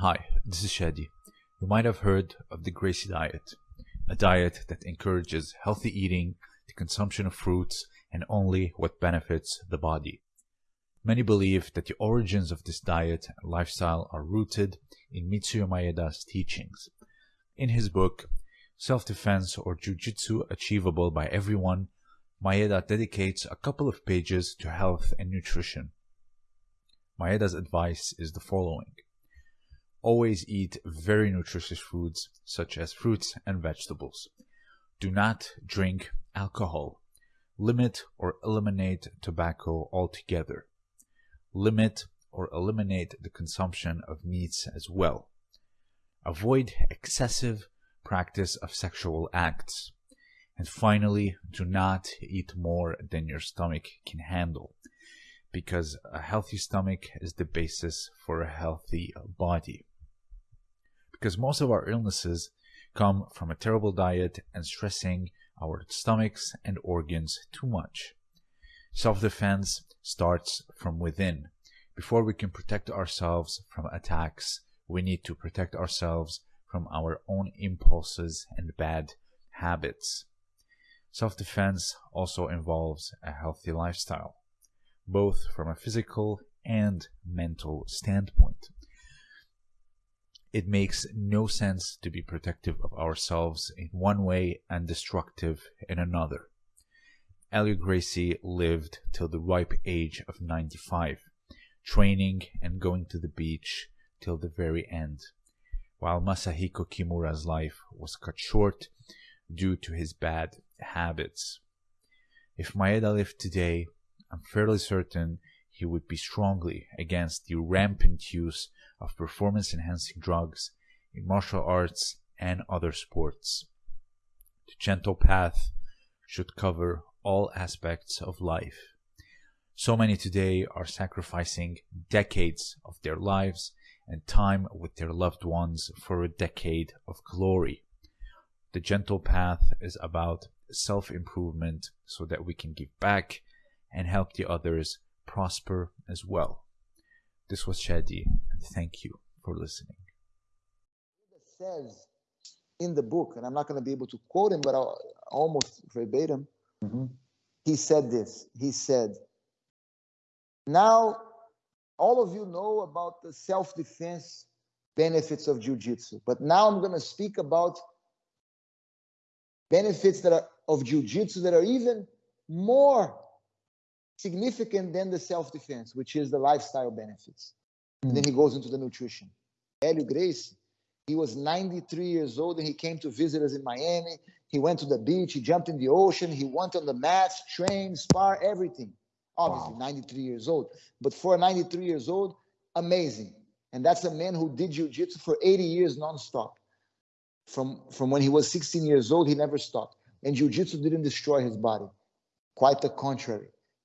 Hi, this is Shadi. You might have heard of the Gracie diet, a diet that encourages healthy eating, the consumption of fruits, and only what benefits the body. Many believe that the origins of this diet and lifestyle are rooted in Mitsuyo Maeda's teachings. In his book, Self-Defense or Jiu-Jitsu Achievable by Everyone, Maeda dedicates a couple of pages to health and nutrition. Maeda's advice is the following. Always eat very nutritious foods such as fruits and vegetables. Do not drink alcohol. Limit or eliminate tobacco altogether. Limit or eliminate the consumption of meats as well. Avoid excessive practice of sexual acts. And finally, do not eat more than your stomach can handle because a healthy stomach is the basis for a healthy body. Because most of our illnesses come from a terrible diet and stressing our stomachs and organs too much. Self-defense starts from within. Before we can protect ourselves from attacks, we need to protect ourselves from our own impulses and bad habits. Self-defense also involves a healthy lifestyle both from a physical and mental standpoint. It makes no sense to be protective of ourselves in one way and destructive in another. Helio Gracie lived till the ripe age of 95, training and going to the beach till the very end, while Masahiko Kimura's life was cut short due to his bad habits. If Maeda lived today, I'm fairly certain he would be strongly against the rampant use of performance enhancing drugs in martial arts and other sports. The gentle path should cover all aspects of life. So many today are sacrificing decades of their lives and time with their loved ones for a decade of glory. The gentle path is about self improvement so that we can give back and help the others prosper as well. This was Shadi, thank you for listening. says in the book, and I'm not going to be able to quote him, but I'll, almost verbatim, mm-hmm. he said this. He said, Now, all of you know about the self defense benefits of jiu-jitsu, but now I'm going to speak about benefits that are of jiu-jitsu that are even more significant than the self-defense, which is the lifestyle benefits. And then hmm. he goes into the nutrition. Helio Gracie, he was 93 years old and he came to visit us in Miami. He went to the beach, he jumped in the ocean, he went on the mats, trained, spar, everything. Obviously, wow. 93 years old. But for 93 years old, amazing. And that's a man who did jiu-jitsu for 80 years nonstop. From, from when he was 16 years old, he never stopped. And jiu-jitsu didn't destroy his body. Quite the contrary